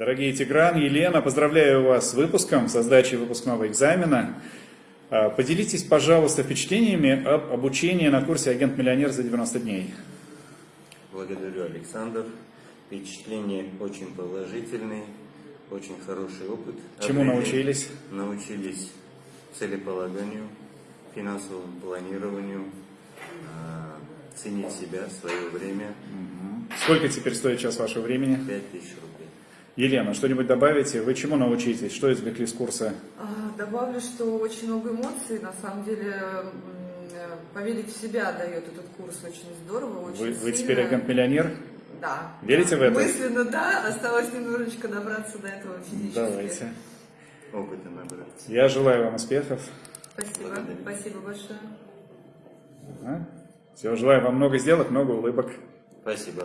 Дорогие Тигран, Елена, поздравляю вас с выпуском, со сдачей выпускного экзамена. А, Поделитесь, пожалуйста, впечатлениями об обучении на курсе «Агент-миллионер за 90 дней». Благодарю, Александр. Впечатления очень положительные, очень хороший опыт. Чему Обрели- научились? Научились целеполаганию, финансовому планированию, а, ценить себя, свое время. Сколько теперь стоит час вашего времени? 5000 рублей. Елена, что-нибудь добавите? Вы чему научитесь? Что извлекли с курса? А, Добавлю, что очень много эмоций. На самом деле, поверить в себя дает этот курс очень здорово, очень Вы, вы сильно. теперь агент-миллионер? Да. Верите в это? Мысленно, да. Осталось немножечко добраться до этого физически. Давайте. Опыта набраться. Я желаю вам успехов. Спасибо. Благодарю. Спасибо большое. Все, желаю вам много сделок, много улыбок. Спасибо.